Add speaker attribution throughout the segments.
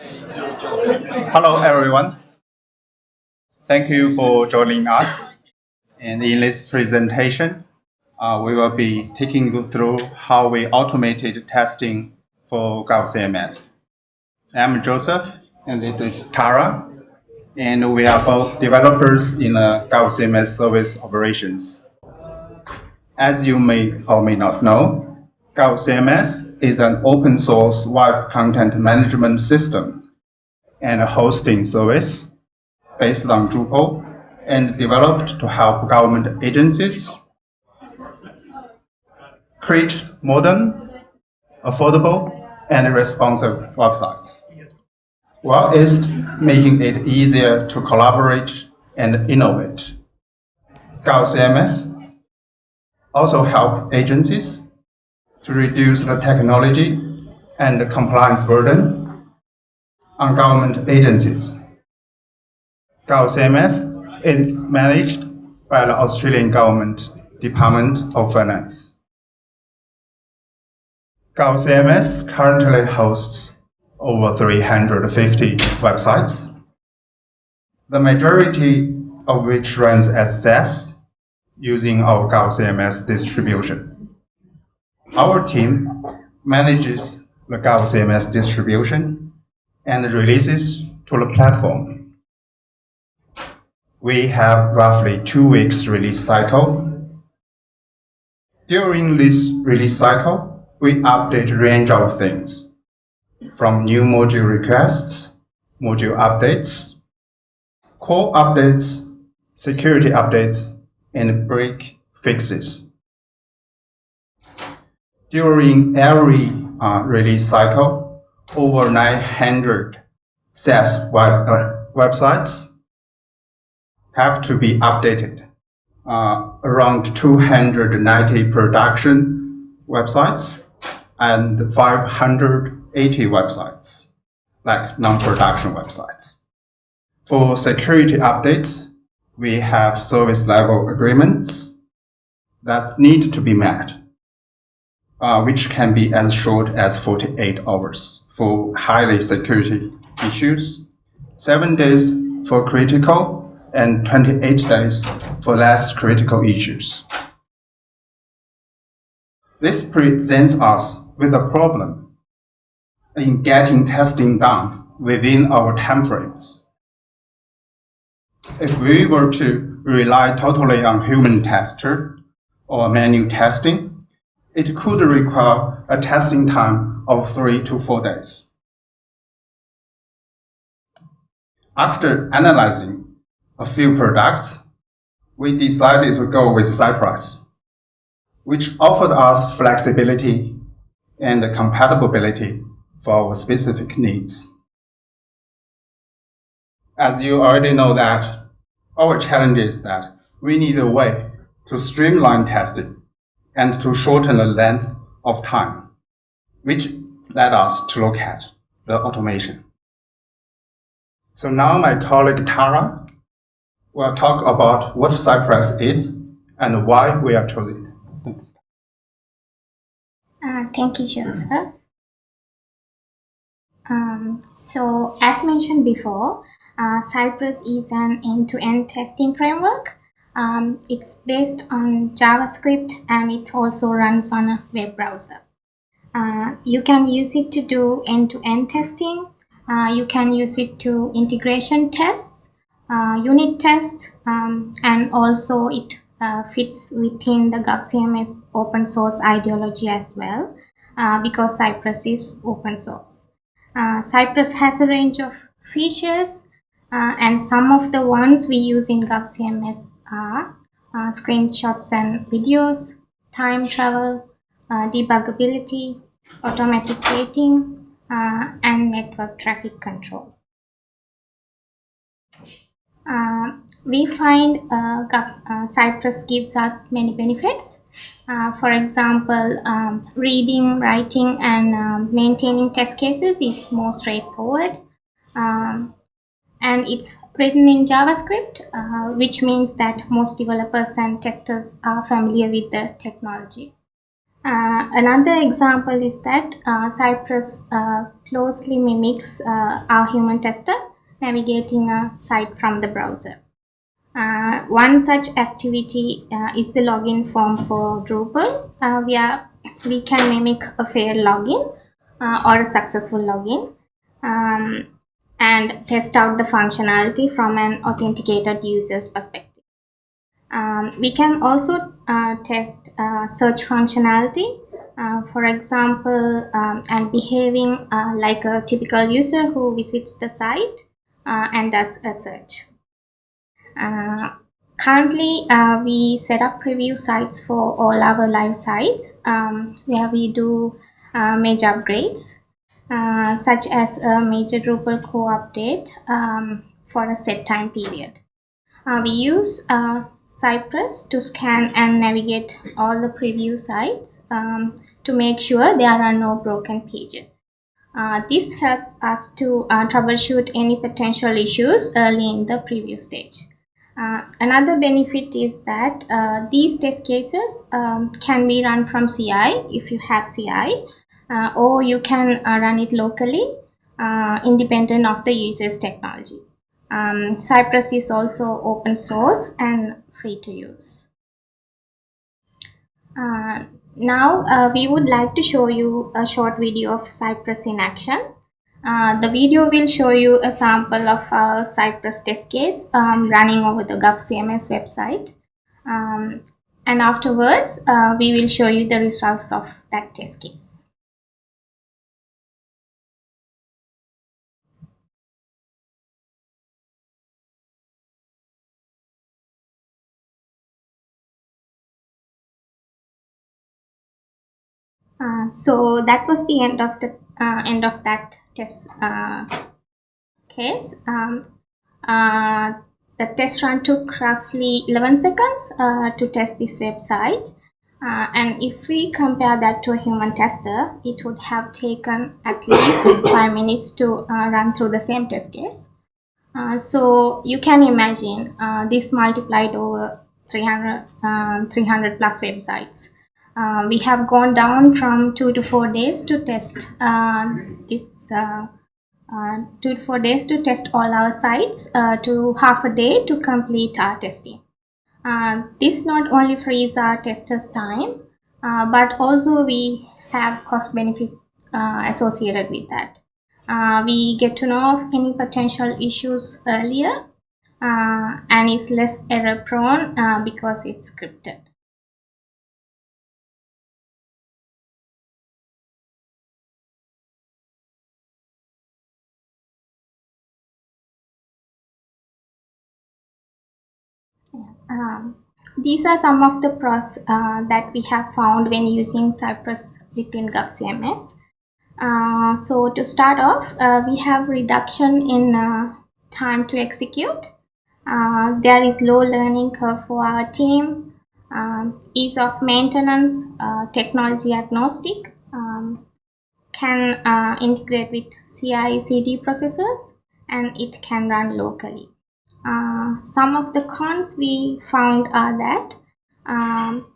Speaker 1: Hello, everyone. Thank you for joining us. And in this presentation, uh, we will be taking you through how we automated testing for GovCMS. I'm Joseph, and this is Tara, and we are both developers in uh, GovCMS service operations. As you may or may not know, GovCMS is an open source web content management system and a hosting service based on Drupal and developed to help government agencies create modern, affordable, and responsive websites, while it's making it easier to collaborate and innovate. GovCMS also help agencies to reduce the technology and the compliance burden on government agencies. GovCMS is managed by the Australian Government Department of Finance. GovCMS currently hosts over 350 websites, the majority of which runs as SaaS using our GovCMS distribution. Our team manages the GovCMS distribution and releases to the platform. We have roughly two weeks release cycle. During this release cycle, we update a range of things, from new module requests, module updates, core updates, security updates, and break fixes. During every uh, release cycle, over 900 SaaS web, uh, websites have to be updated. Uh, around 290 production websites and 580 websites, like non-production websites. For security updates, we have service level agreements that need to be met, uh, which can be as short as 48 hours for highly security issues, 7 days for critical, and 28 days for less critical issues. This presents us with a problem in getting testing done within our timeframes. If we were to rely totally on human tester or manual testing, it could require a testing time of three to four days. After analyzing a few products, we decided to go with Cypress, which offered us flexibility and compatibility for our specific needs. As you already know that, our challenge is that we need a way to streamline testing and to shorten the length of time, which led us to look at the automation. So now my colleague Tara will talk about what Cypress is and why we are choosing it.
Speaker 2: Uh, thank you, Joseph. Um, so, as mentioned before, uh, Cypress is an end-to-end -end testing framework. Um, it's based on JavaScript and it also runs on a web browser. Uh, you can use it to do end-to-end -end testing. Uh, you can use it to integration tests, uh, unit tests, um, and also it uh, fits within the GovCMS open source ideology as well uh, because Cypress is open source. Uh, Cypress has a range of features and some of the ones we use in GovCMS are uh, screenshots and videos, time travel, uh, debuggability, automatic waiting, and network traffic control. Uh, we find uh, uh, Cypress gives us many benefits. Uh, for example, um, reading, writing, and um, maintaining test cases is more straightforward. Um, and it's written in JavaScript, uh, which means that most developers and testers are familiar with the technology. Uh, another example is that uh, Cypress uh, closely mimics uh, our human tester navigating a site from the browser. Uh, one such activity is the login form for Drupal, where we can mimic a failed login or a successful login um, and test out the functionality from an authenticated user's perspective. Um, we can also uh, test uh, search functionality, uh, for example, um, and behaving uh, like a typical user who visits the site uh, and does a search. Uh, currently, we set up preview sites for all our live sites um, where we do major upgrades, such as a major Drupal core update um, for a set time period. we use Cypress to scan and navigate all the preview sites um, to make sure there are no broken pages. Uh, this helps us to uh, troubleshoot any potential issues early in the preview stage. Uh, another benefit is that uh, these test cases um, can be run from CI if you have CI, uh, or you can uh, run it locally independent of the user's technology. Um, Cypress is also open source and free to use. Uh, now uh, we would like to show you a short video of Cypress in action. Uh, the video will show you a sample of a Cypress test case um, running over the GovCMS website. Um, and afterwards, uh, we will show you the results of that test case. Uh, so that was the end of the uh, end of that test uh, case. Um, uh, the test run took roughly 11 seconds uh, to test this website. and if we compare that to a human tester, it would have taken at least 5 minutes to run through the same test case. so you can imagine this multiplied over 300, um, 300 plus websites uh, we have gone down from two to four days to test uh, this uh, uh, two to four days to test all our sites uh, to half a day to complete our testing. this not only frees our testers time, but also we have cost benefits associated with that. we get to know of any potential issues earlier and it's less error prone because it's scripted. Um, these are some of the pros uh, that we have found when using Cypress within GovCMS. Uh, so to start off, uh, we have reduction in uh, time to execute. Uh, there is low learning curve for our team, um, ease of maintenance, uh, technology agnostic, um, can integrate with CI CD processors, and it can run locally. Uh, some of the cons we found are that um,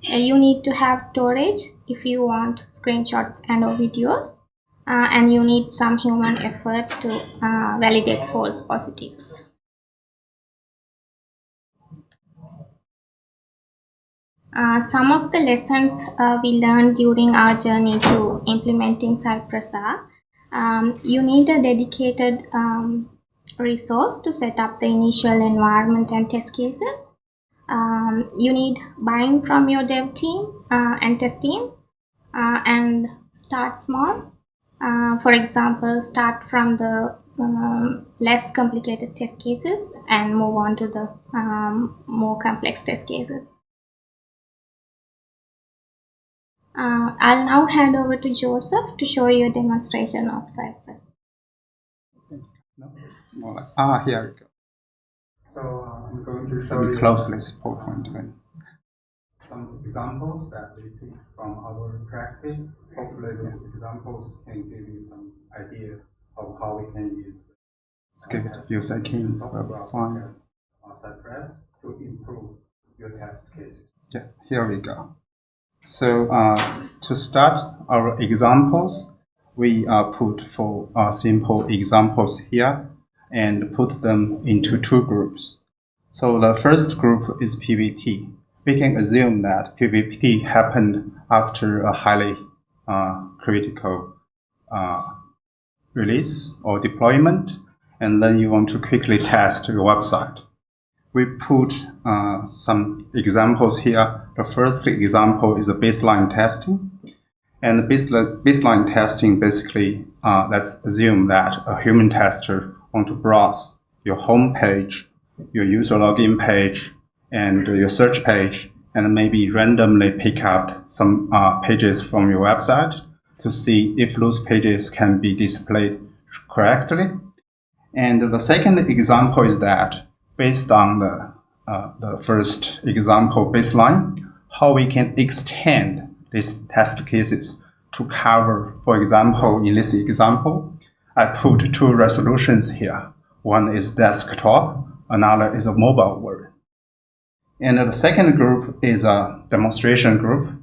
Speaker 2: you need to have storage if you want screenshots and or videos uh, and you need some human effort to uh, validate false positives. Uh, some of the lessons uh, we learned during our journey to implementing Cypress are um, you need a dedicated um, resource to set up the initial environment and test cases. Um, you need buy-in from your dev team uh, and test team uh, and start small. Uh, for example, start from the um, less complicated test cases and move on to the um, more complex test cases. Uh, I'll now hand over to Joseph to show you a demonstration of Cypress.
Speaker 1: No more like, ah, here we go.
Speaker 3: So uh, I'm going to show
Speaker 1: Let me
Speaker 3: you
Speaker 1: close this PowerPoint then.
Speaker 3: some examples that we took from our practice. Hopefully these examples can give you some idea of how we can use
Speaker 1: it a few seconds, fine.
Speaker 3: Cypress to improve your test cases.
Speaker 1: Yeah, here we go. So uh, to start our examples, we uh, put four uh, simple examples here and put them into two groups. So the first group is PVT. We can assume that PVT happened after a highly uh, critical uh, release or deployment, and then you want to quickly test your website. We put uh, some examples here. The first example is a baseline testing. And the baseline testing basically, uh, let's assume that a human tester want to browse your home page, your user login page, and your search page, and maybe randomly pick up some uh, pages from your website to see if those pages can be displayed correctly. And the second example is that based on the, uh, the first example baseline, how we can extend these test cases to cover, for example, in this example, I put two resolutions here. One is desktop, another is a mobile world. And the second group is a demonstration group.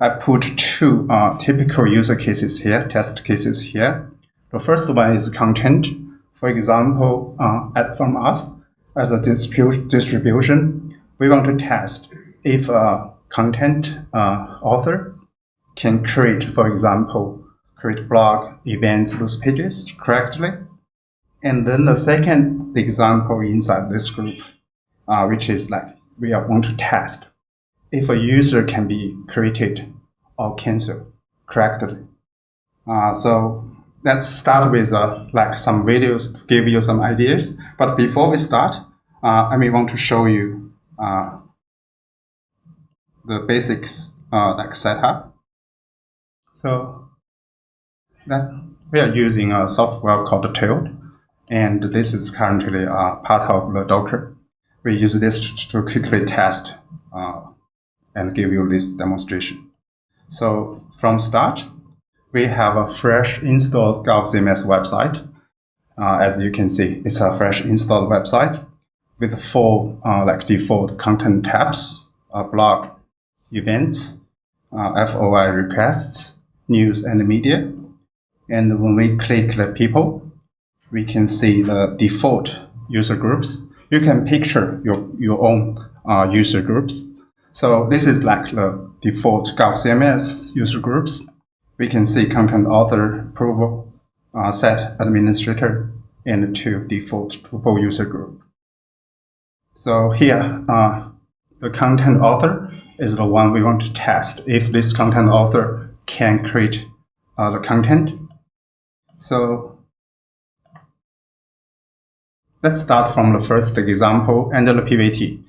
Speaker 1: I put two uh, typical user cases here, test cases here. The first one is content. For example, uh, from us, as a distribution, we want to test if a content uh, author can create, for example, create blog events, those pages correctly. And then the second example inside this group, uh, which is like we are want to test if a user can be created or canceled correctly. Uh, so let's start with uh, like some videos to give you some ideas. But before we start, uh, I may want to show you uh, the basic uh, like setup. So we are using a software called Tailed, and this is currently uh, part of the Docker. We use this to quickly test uh, and give you this demonstration. So from start, we have a fresh installed GovCMS website. Uh, as you can see, it's a fresh installed website with four uh, like default content tabs, uh, blog, events, uh, FOI requests, news and media. And when we click the people, we can see the default user groups. You can picture your, your own uh, user groups. So this is like the default GovCMS user groups we can see content author approval uh, set administrator and two default Drupal user group. So here, uh, the content author is the one we want to test if this content author can create uh, the content. So let's start from the first example and the PVT,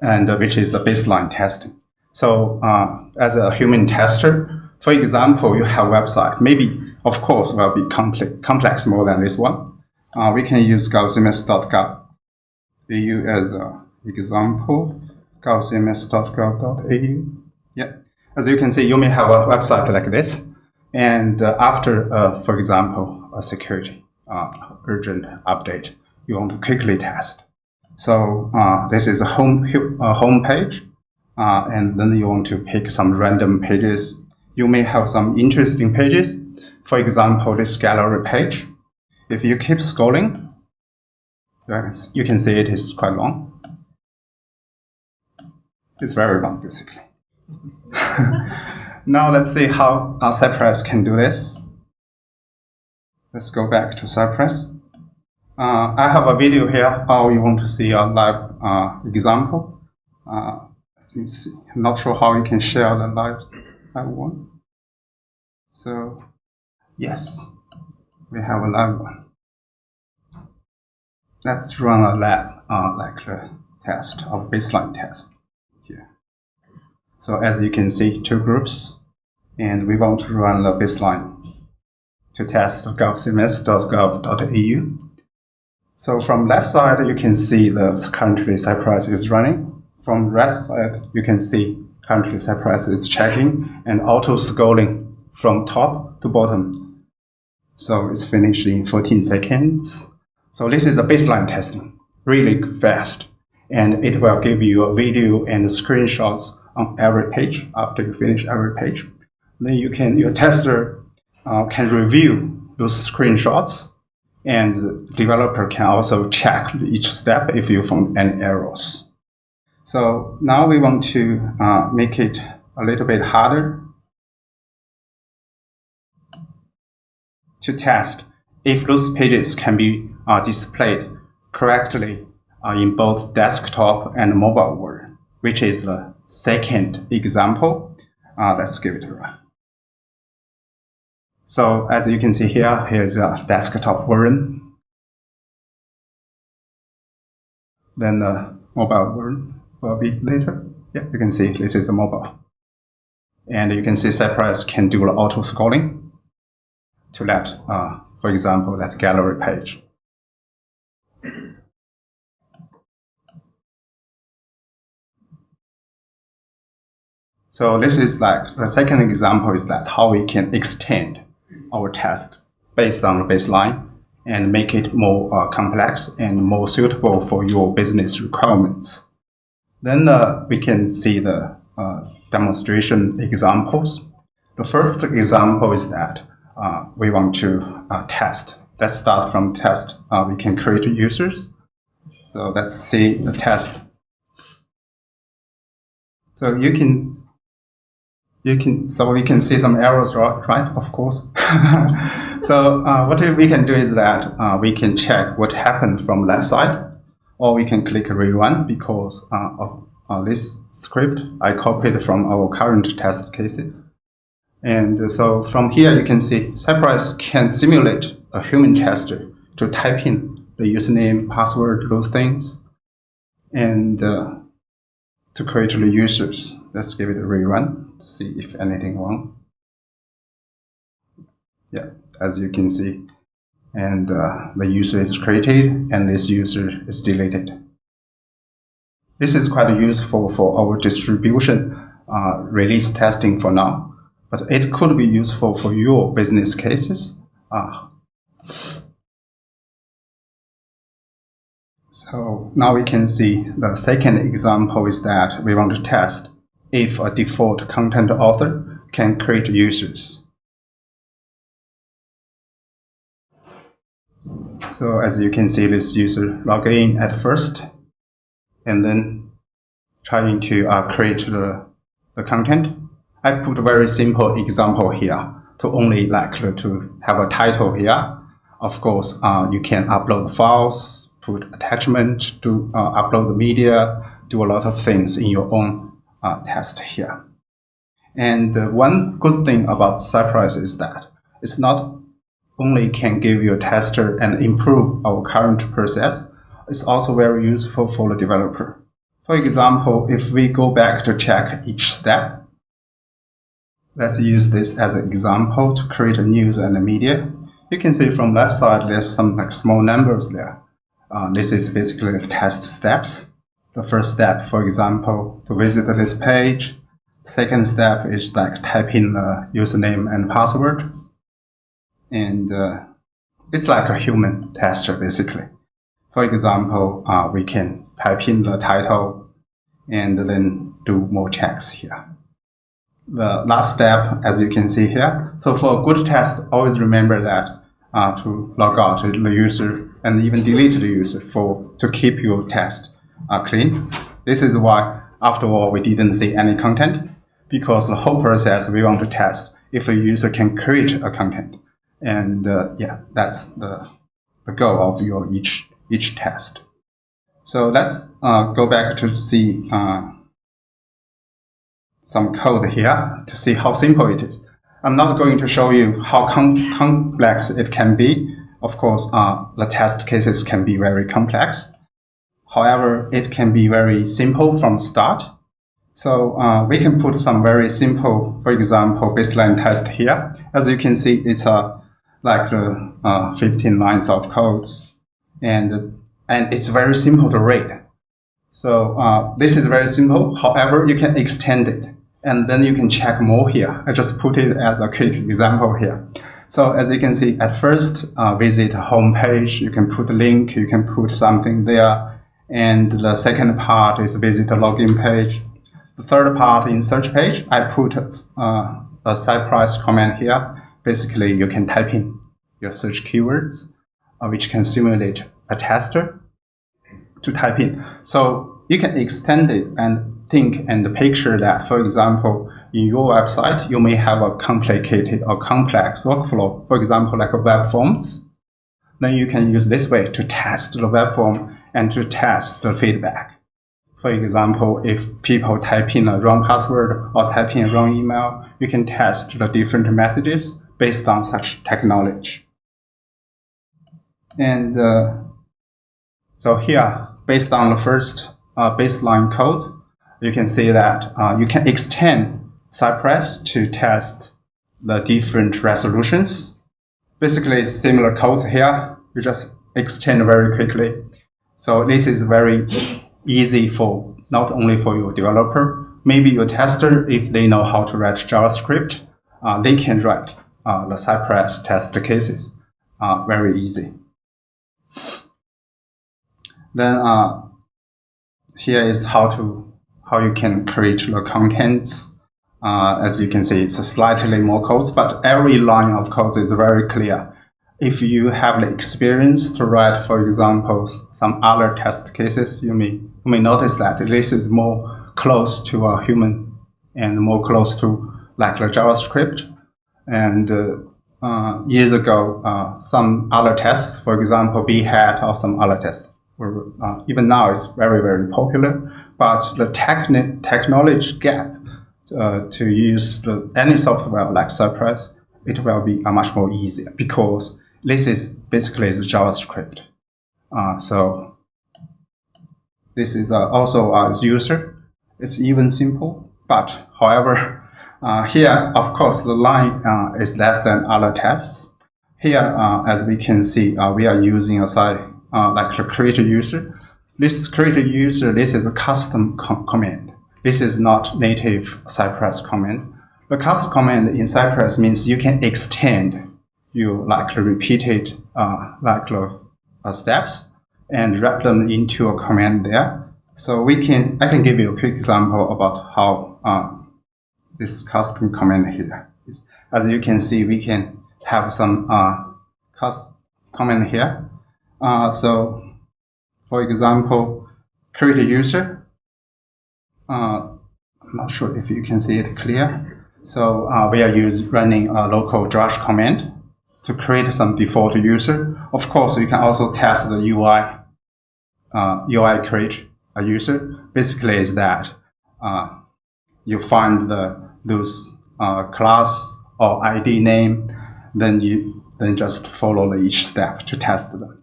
Speaker 1: and uh, which is the baseline testing. So uh, as a human tester, for example, you have website, maybe, of course, will be complex, complex more than this one. Uh, we can use govcms.gov.au as an example, govcms.gov.au. Yeah. As you can see, you may have a website like this. And uh, after, uh, for example, a security uh, urgent update, you want to quickly test. So uh, this is a home, uh, home page. and then you want to pick some random pages you may have some interesting pages. For example, this gallery page. If you keep scrolling, you can see it is quite long. It's very long, basically. now let's see how uh, Cypress can do this. Let's go back to Cypress. Uh, I have a video here, how you want to see a live uh, example. Uh, let me see. I'm not sure how you can share the live I want. So, yes, we have a live one. Let's run a lab, uh, like the test of baseline test. So as you can see, two groups, and we want to run the baseline to test govcms.gov.au. So from left side, you can see the currently Cypress is running. From right side, you can see currently Cypress is checking and auto scrolling from top to bottom. So it's finished in 14 seconds. So this is a baseline testing, really fast. And it will give you a video and screenshots on every page after you finish every page. Then you can, your tester uh, can review those screenshots and the developer can also check each step if you found any errors. So now we want to uh, make it a little bit harder to test if those pages can be uh, displayed correctly uh, in both desktop and mobile version, which is the second example. Uh, let's give it a run. So as you can see here, here's a desktop version. Then the mobile version will be later. Yeah, you can see this is a mobile. And you can see Cypress can do the auto scrolling to let, uh, for example, that gallery page. So this is like the second example is that how we can extend our test based on the baseline and make it more uh, complex and more suitable for your business requirements. Then uh, we can see the uh, demonstration examples. The first example is that uh, we want to uh, test. Let's start from test. Uh, we can create users. So let's see the test. So you can you can so we can see some errors right of course. So uh, what we can do is that uh, we can check what happened from left side or we can click rerun because uh, of uh, this script I copied from our current test cases. And so from here you can see Cypress can simulate a human tester to type in the username password those things and uh, to create the users. Let's give it a rerun to see if anything wrong. Yeah, as you can see. And uh, the user is created and this user is deleted. This is quite useful for our distribution uh, release testing for now, but it could be useful for your business cases. Uh, so now we can see the second example is that we want to test if a default content author can create users. So as you can see, this user log in at first, and then trying to uh, create the, the content. I put a very simple example here to only like to have a title here. Of course, uh, you can upload files, put attachment, to uh, upload the media, do a lot of things in your own uh, test here. And uh, one good thing about Cypress is that it's not only can give you a tester and improve our current process, it's also very useful for the developer. For example, if we go back to check each step, let's use this as an example to create a news and a media. You can see from left side, there's some like small numbers there. Uh, this is basically the test steps the first step, for example, to visit this page. Second step is like type in the username and password. And uh, it's like a human tester, basically. For example, uh, we can type in the title and then do more checks here. The last step, as you can see here. So for a good test, always remember that uh, to log out the user and even delete the user for to keep your test are clean. This is why, after all, we didn't see any content, because the whole process we want to test if a user can create a content. And uh, yeah, that's the, the goal of your each, each test. So let's uh, go back to see uh, some code here to see how simple it is. I'm not going to show you how com complex it can be. Of course, uh, the test cases can be very complex. However, it can be very simple from start. So uh, we can put some very simple, for example, baseline test here. As you can see, it's uh, like uh, 15 lines of codes, and and it's very simple to read. So uh, this is very simple. However, you can extend it, and then you can check more here. I just put it as a quick example here. So as you can see, at first, uh, visit home page. You can put a link. You can put something there and the second part is visit the login page. The third part in search page, I put uh, a Cypress command here. Basically, you can type in your search keywords, uh, which can simulate a tester to type in. So you can extend it and think and picture that, for example, in your website, you may have a complicated or complex workflow, for example, like a web forms. Then you can use this way to test the web form and to test the feedback. For example, if people type in a wrong password or type in a wrong email, you can test the different messages based on such technology. And uh, so here, based on the first uh, baseline codes, you can see that uh, you can extend Cypress to test the different resolutions. Basically, similar codes here. You just extend very quickly. So this is very easy for not only for your developer, maybe your tester, if they know how to write JavaScript, uh, they can write uh, the Cypress test cases uh, very easy. Then uh, here is how to how you can create the contents uh, as you can see, it's slightly more codes, but every line of code is very clear. If you have the experience to write, for example, some other test cases, you may, you may notice that this is more close to a human and more close to like the JavaScript. And uh, uh, years ago, uh, some other tests, for example, Behat or some other tests, were, uh, even now it's very, very popular. But the techni technology gap uh, to use the, any software like Cypress, it will be much more easier because this is basically the JavaScript. Uh, so this is uh, also as user, it's even simple. But however, uh, here, of course, the line uh, is less than other tests. Here, as we can see, we are using a site like the create user. This create user, this is a custom com command. This is not native Cypress command. The custom command in Cypress means you can extend you like repeated uh, like uh, steps and wrap them into a command there. So we can I can give you a quick example about how uh, this custom command here is. As you can see, we can have some uh, custom command here. Uh, so for example, create a user uh, I'm not sure if you can see it clear. So uh, we are use, running a local drush command to create some default user. Of course, you can also test the UI, uh, UI create a user. Basically is that uh, you find the those uh, class or ID name, then you then just follow each step to test them.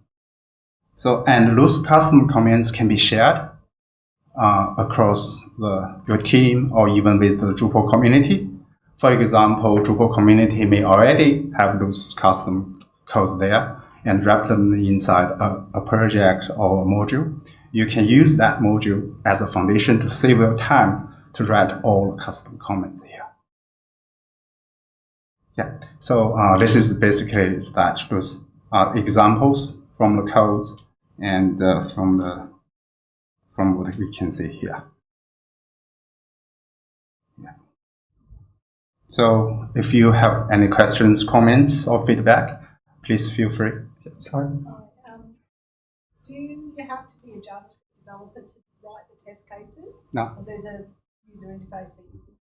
Speaker 1: So, and those custom commands can be shared uh, across the, your team or even with the Drupal community. For example, Drupal community may already have those custom codes there and wrap them inside a, a project or a module. You can use that module as a foundation to save your time to write all custom comments here. Yeah, so uh, this is basically that those are examples from the codes and uh, from the from what we can see here. Yeah. So if you have any questions, comments, or feedback, please feel free. Sorry.
Speaker 4: Um, do you have to be a JavaScript developer to write the test cases?
Speaker 1: No.
Speaker 4: Or there's a user interface that you can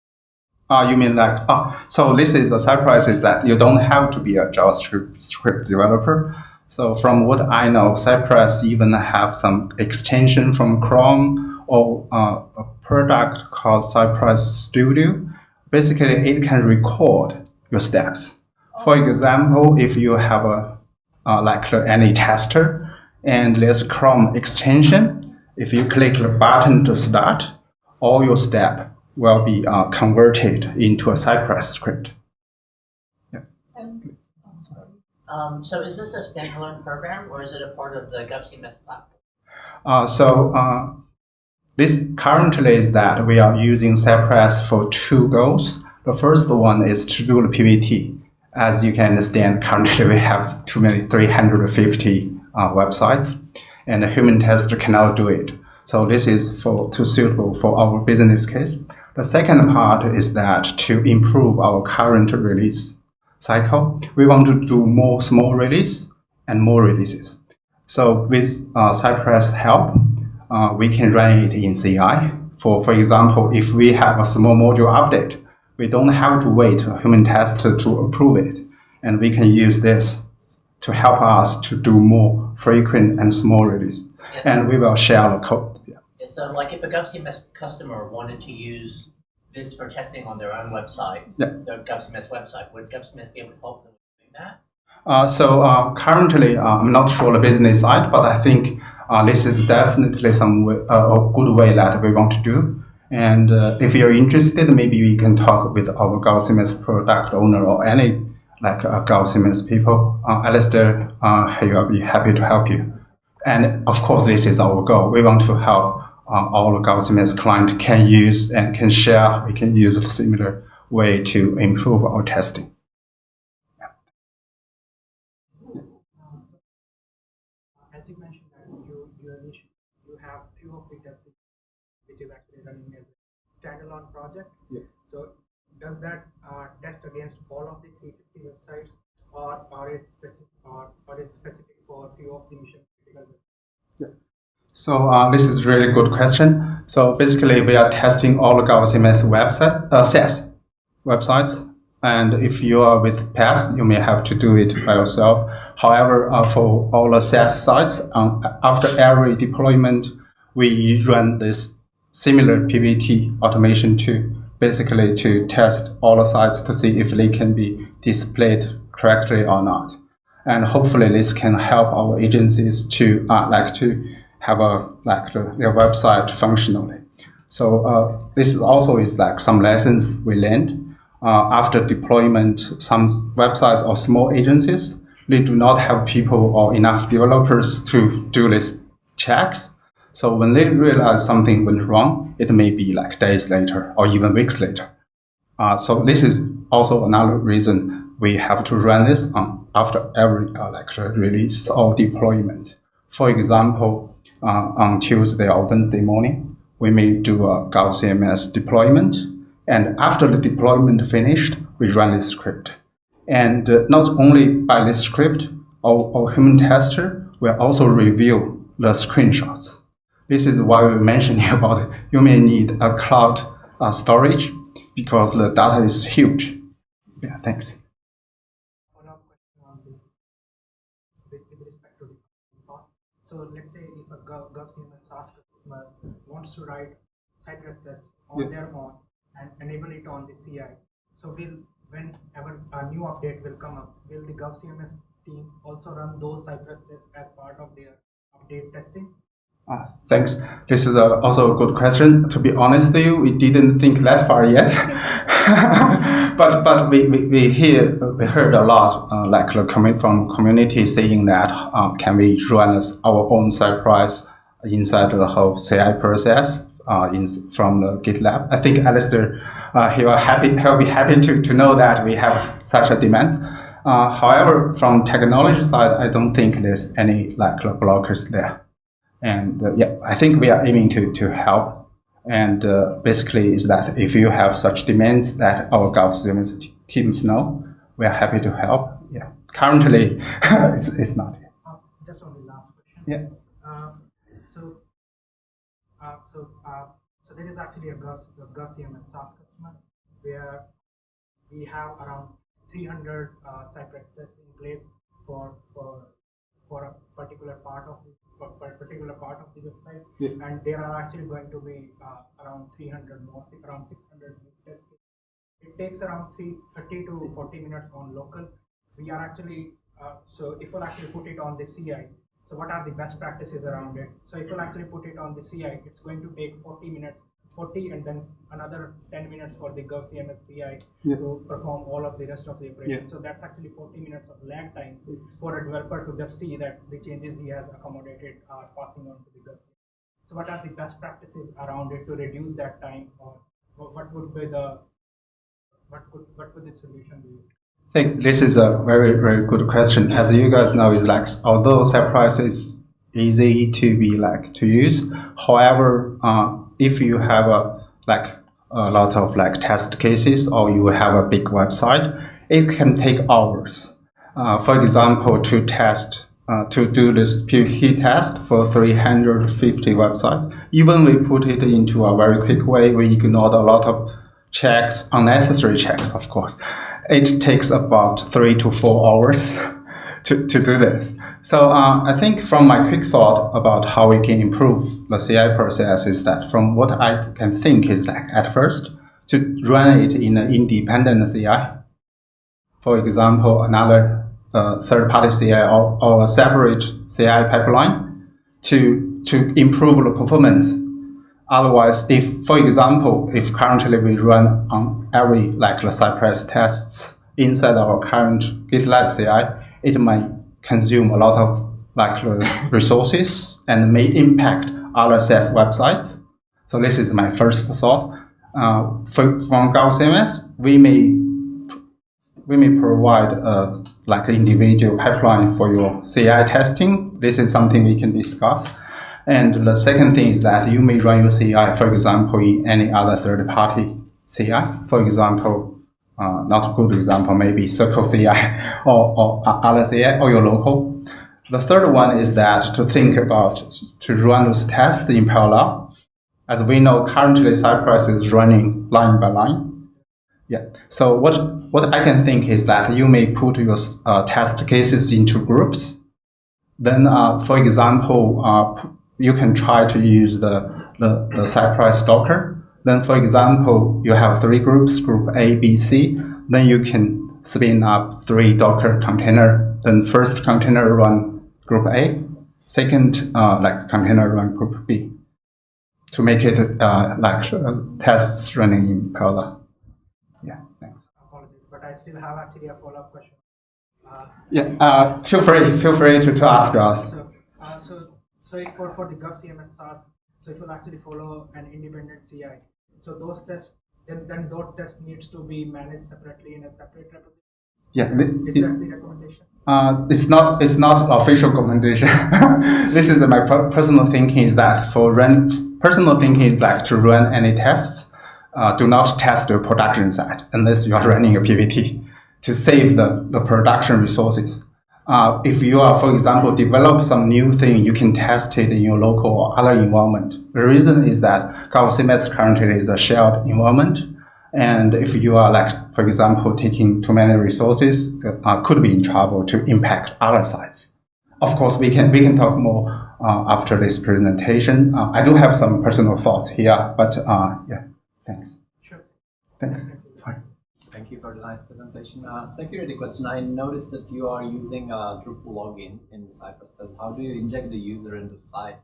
Speaker 1: Ah, you mean like, oh, so this is a surprise is that you don't have to be a JavaScript script developer. So from what I know, Cypress even have some extension from Chrome or uh, a product called Cypress Studio. Basically, it can record your steps. For example, if you have a uh, like any tester and there's Chrome extension, if you click the button to start, all your step will be uh, converted into a Cypress script.
Speaker 5: Um, so is this a standalone program or is it a part of the GovCMS platform?
Speaker 1: Uh, so uh, this currently is that we are using Cypress for two goals. The first one is to do the PVT. As you can understand, currently we have too many 350 uh, websites, and a human tester cannot do it. So this is for too suitable for our business case. The second part is that to improve our current release cycle, we want to do more small release and more releases. So with uh, Cypress help, uh, we can run it in CI. For, for example, if we have a small module update, we don't have to wait a human test to approve it. And we can use this to help us to do more frequent and small release.
Speaker 5: Yes.
Speaker 1: And we will share the code. Yeah.
Speaker 5: Um, like if a GovCMS customer wanted to use this for testing on their own website,
Speaker 1: Yeah.
Speaker 5: their GovCMS website, would GovCMS be able to help them doing that?
Speaker 1: Uh, so uh, currently, uh, I'm not sure the business side, but I think uh, this is definitely some way, uh, a good way that we want to do. And uh, if you're interested, maybe we can talk with our GovCMS product owner or any like uh, people. Uh, Alistair, uh, he will be happy to help you. And of course, this is our goal. We want to help uh, all GovCMS client can use and can share. We can use a similar way to improve our testing.
Speaker 6: As you mentioned that you, you initially, you have few of the tests which is actually running as a standalone project.
Speaker 1: Yeah.
Speaker 6: So does that uh, test against all of the 350 websites or, or is specific or, or is specific for few of the mission critical websites?
Speaker 1: So uh, this is really good question. So basically, we are testing all the our CMS websites, uh, SaaS websites. And if you are with PaaS, you may have to do it by yourself. However, uh, for all the SaaS sites, um, after every deployment, we run this similar PVT automation to basically to test all the sites to see if they can be displayed correctly or not. And hopefully, this can help our agencies to uh, like to have a like the, their website functionally. So uh, this also is like some lessons we learned uh, after deployment. Some websites or small agencies they do not have people or enough developers to do these checks. So when they realize something went wrong, it may be like days later or even weeks later. Uh, so this is also another reason we have to run this on after every uh, like release or deployment. For example, uh, on Tuesday or Wednesday morning, we may do a GovCMS deployment, and after the deployment finished, we run this script. And uh, not only by this script, our, our human tester will also review the screenshots. This is why we mentioned about you may need a cloud uh, storage because the data is huge. Yeah, thanks.
Speaker 6: Follow-up question on the with, with respect to the part. So let's say if a Gov, GovCMS SaaS customer wants to write Cypress tests on
Speaker 1: Yeah.
Speaker 6: their own and enable it on the CI. So we'll, whenever a new update will come up, will the GovCMS team also run those Cypress tests as part of their update testing?
Speaker 1: Uh, thanks. This is a, also a good question. To be honest with you, we didn't think that far yet. but but we, we, we hear we heard a lot uh, like the coming from community saying that uh, can we run our own Cypress inside the whole CI process uh, in, from the GitLab. I think Alistair uh, he will happy he'll be happy to, to know that we have such a demand. Uh, however, from technology side, I don't think there's any like blockers there. And uh, yeah, I think we are aiming to, to help. And uh, basically, is that if you have such demands that our GovCMS teams know, we are happy to help. Yeah, currently it's, it's not.
Speaker 6: Uh, just on the last question.
Speaker 1: Yeah.
Speaker 6: So there is actually a Gov, a GovCMS SaaS customer where we have around 300 uh, Cypress tests in place for for for a particular part of the for for a particular part of the website,
Speaker 1: Yeah.
Speaker 6: and there are actually going to be uh, around 300 more, around 600 tests. It takes around three, 30 to 40 minutes on local. We are actually, uh, so if we'll actually put it on the CI, so what are the best practices around it? So if we'll actually put it on the CI, it's going to take 40 minutes, 40 and then another 10 minutes for the GovCMS CI
Speaker 1: Yeah.
Speaker 6: to perform all of the rest of the operation.
Speaker 1: Yeah.
Speaker 6: So that's actually 40 minutes of lag time for a developer to just see that the changes he has accommodated are passing on to the GovCMS. So what are the best practices around it to reduce that time or what would be the, what could, what would the solution be?
Speaker 1: Thanks. This is a very, very good question. As you guys know, is like although Cypress is easy to be like to use. However, uh, if you have a like a lot of like test cases or you have a big website, it can take hours. Uh, for example, to test uh, to do this PVT test for 350 websites, even we put it into a very quick way, we ignored a lot of checks, unnecessary checks, of course. It takes about three to four hours to, to do this. So uh, I think from my quick thought about how we can improve the CI process is that from what I can think is like at first to run it in an independent CI. For example, another uh, third-party CI or, or a separate CI pipeline to, to improve the performance. Otherwise, if, for example, if currently we run on every, like the Cypress tests inside our current GitLab CI, it might consume a lot of like resources and may impact SaaS websites. So this is my first thought. Uh, for, from CMS, we may we may provide a like an individual pipeline for your CI testing. This is something we can discuss. And the second thing is that you may run your CI, for example, in any other third-party CI. For example, uh, not a good example, maybe Circle CI or, or other CI or your local. The third one is that to think about to run those tests in parallel. As we know, currently Cypress is running line by line. Yeah. So what what I can think is that you may put your uh, test cases into groups. Then, uh, for example, uh, you can try to use the, the, the Cypress Docker then, for example, you have three groups, group A, B, C. Then you can spin up three Docker container. Then first container run group A, second uh, like container run group B, to make it uh, like uh, tests running in parallel. Yeah, thanks.
Speaker 6: Apologies, but I still have actually a follow-up question. Uh,
Speaker 1: yeah, uh, feel free, feel free to, to ask us.
Speaker 6: So, uh, so, so for, for the GovCMS SaaS, so it will actually follow an independent CI. So those tests, then, then those tests needs to be managed separately in a separate repository.
Speaker 1: Yeah,
Speaker 6: is that the recommendation?
Speaker 1: Uh, it's not it's not official recommendation. this is my personal thinking is that for run personal thinking is like to run any tests, uh, do not test the production side unless you are running a PVT to save the, the production resources. Uh, if you are, for example, develop some new thing, you can test it in your local or other environment. The reason is that GovCMS currently is a shared environment. And if you are like, for example, taking too many resources, uh, could be in trouble to impact other sites. Of course, we can, we can talk more uh, after this presentation. Uh, I do have some personal thoughts here, but uh, yeah, thanks.
Speaker 6: Sure.
Speaker 1: Thanks.
Speaker 7: Thank you for the nice presentation. Uh, security question. I noticed that you are using a Drupal login in Cypress. How do you inject the user in the site,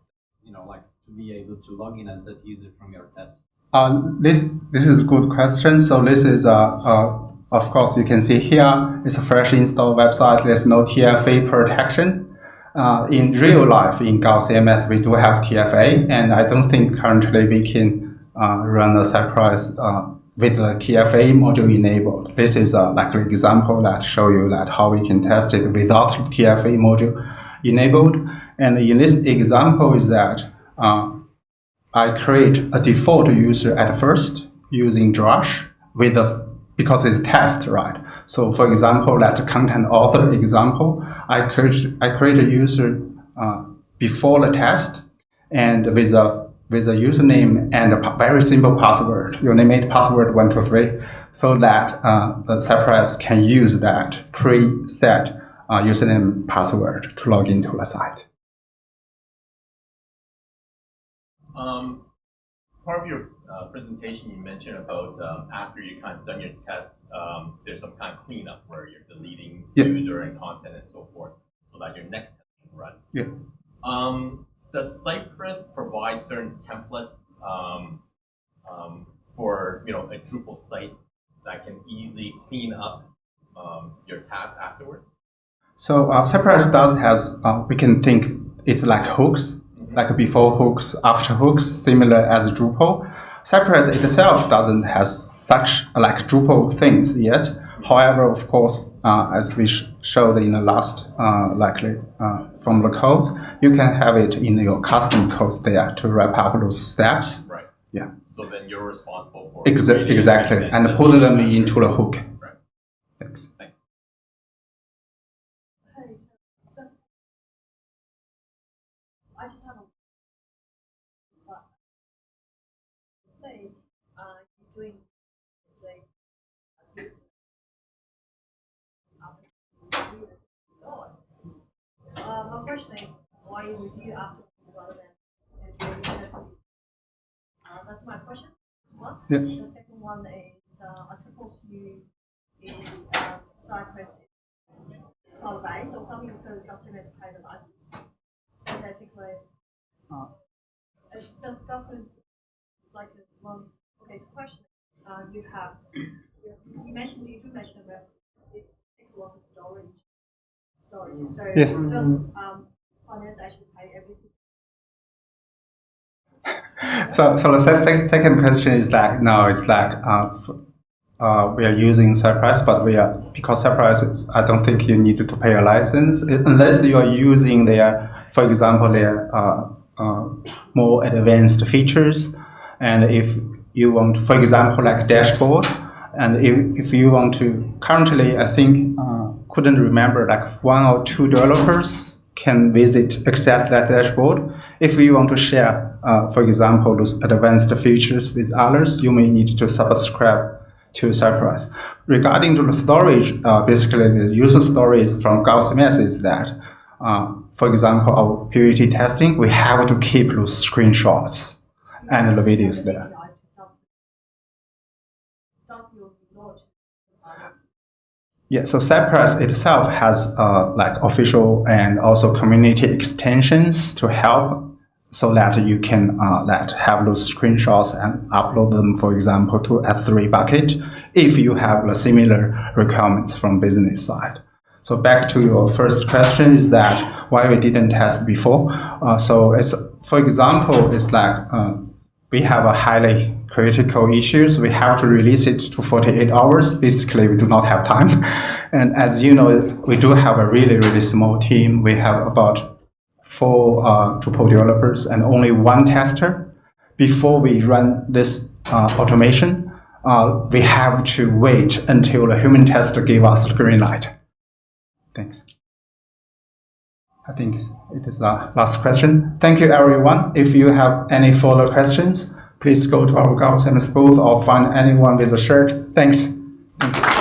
Speaker 7: you know, like to be able to log in as that user from your test?
Speaker 1: Uh, this this is a good question. So this is a, a of course you can see here it's a fresh install website. There's no TFA protection. Uh, in real life in GovCMS we do have TFA, and I don't think currently we can uh, run a Cypress uh, with the TFA module enabled. This is a likely example that show you that how we can test it without TFA module enabled. And in this example is that uh, I create a default user at first using Drush with a because it's test, right? So for example, that content author example, I create, I create a user uh, before the test and with a with a username and a very simple password. You name it password one two three, so that uh, the Cypress can use that preset uh, username password to log into the site.
Speaker 8: Um, part of your uh, presentation, you mentioned about um, after you kind of done your test, um, there's some kind of cleanup where you're deleting user and content and so forth, so that your next test can run.
Speaker 1: Yeah.
Speaker 8: Um, does Cypress provide certain templates um, um, for you know a Drupal site that can easily clean up um, your task afterwards?
Speaker 1: So uh, Cypress does has uh, we can think it's like hooks, mm -hmm. like before hooks, after hooks, similar as Drupal. Cypress itself doesn't has such like Drupal things yet. However, of course, uh, as we sh showed in the last, uh, likely uh, from the code, you can have it in your custom code there to wrap up those steps.
Speaker 8: Right.
Speaker 1: Yeah.
Speaker 8: So then you're responsible for
Speaker 1: Exa exactly, and
Speaker 8: then
Speaker 1: put them into the hook.
Speaker 8: Right.
Speaker 1: Thanks.
Speaker 8: Thanks.
Speaker 9: Okay, so that's. I just have a. But. Say, uh, you're doing. Like. Uh, my question is, why you review after rather than? Uh, that's my question. One.
Speaker 1: Yeah.
Speaker 9: The second one is, uh, I suppose you, in, um, Cypress, cloud base or something, so the customers pay the license. So basically,
Speaker 1: Uh.
Speaker 9: it's just customers, like, uh, one, okay, so question, uh, you have, you mentioned, you do mention about it takes a storage, storage, so
Speaker 1: Yes.
Speaker 9: does, um, finance actually pay every single
Speaker 1: So, so the se- se- second question is like, no, it's like, uh, f- uh, we are using Cypress, but we are, because Cypress, is, I don't think you need to pay a license unless you are using their, for example, their uh, uh, more advanced features. And if you want, for example, like dashboard, and if, if you want to, currently, I think, uh, couldn't remember, like one or two developers can visit, access that dashboard. If you want to share, uh, for example, those advanced features with others, you may need to subscribe to Cypress. Regarding to the storage, uh, basically the user storage from Gauss is that, uh, for example, our PUT testing, we have to keep those screenshots and the videos there. Yeah, so Cypress itself has uh, like official and also community extensions to help so that you can uh, that have those screenshots and upload them, for example, to S3 bucket if you have the similar requirements from business side. So back to your first question is that why we didn't test before. Uh, so it's, for example, it's like uh, we have a highly critical issues. We have to release it to 48 hours. Basically, we do not have time. And as you know, we do have a really, really small team. We have about four uh, Drupal developers and only one tester. Before we run this uh, automation, uh, we have to wait until the human tester give us the green light. Thanks. I think it is the last question. Thank you, everyone. If you have any further questions, please go to our GovCMS booth or find anyone with a shirt. Thanks. Thank.